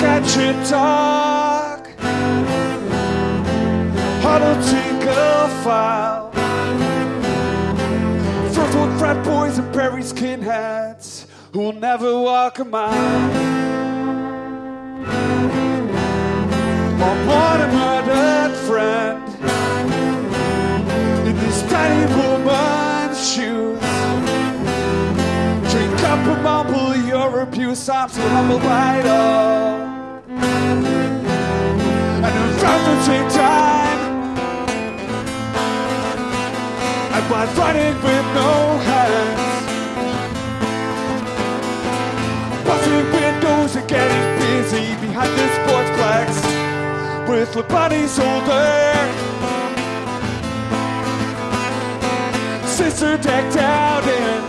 back at your talk. Hollow tingle file. World frat boys and prairie skinheads who will never walk a mile. On one a murdered friend in this tiny woman's shoes. Drink up and mumble your abuse. I'm so humbled by all. Was running with no hands. Busting windows and getting busy behind the sportsplex with the buddies older. Sister decked out in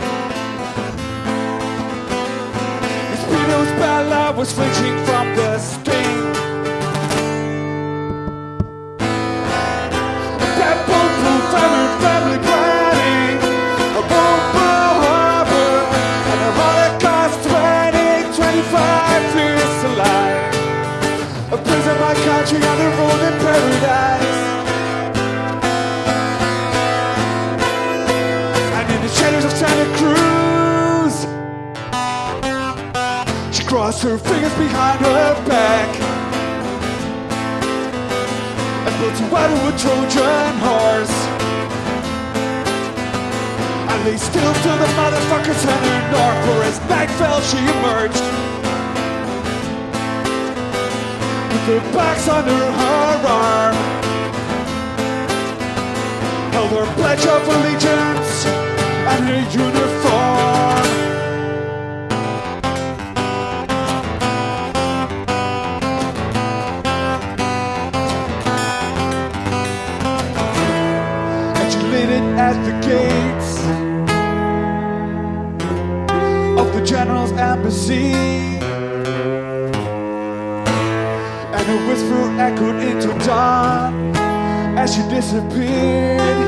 his Speedo's Bella was flinching from the sting. Prison my country on the road in paradise. And in the shadows of Santa Cruz, she crossed her fingers behind her back and built a Wildwood Trojan horse. I lay still till the motherfuckers headed north, for as night fell, she emerged. Her backs under her arm, held her pledge of allegiance and her uniform. and she lit it at the gates of the general's embassy. And her whisper echoed into dawn as she disappeared.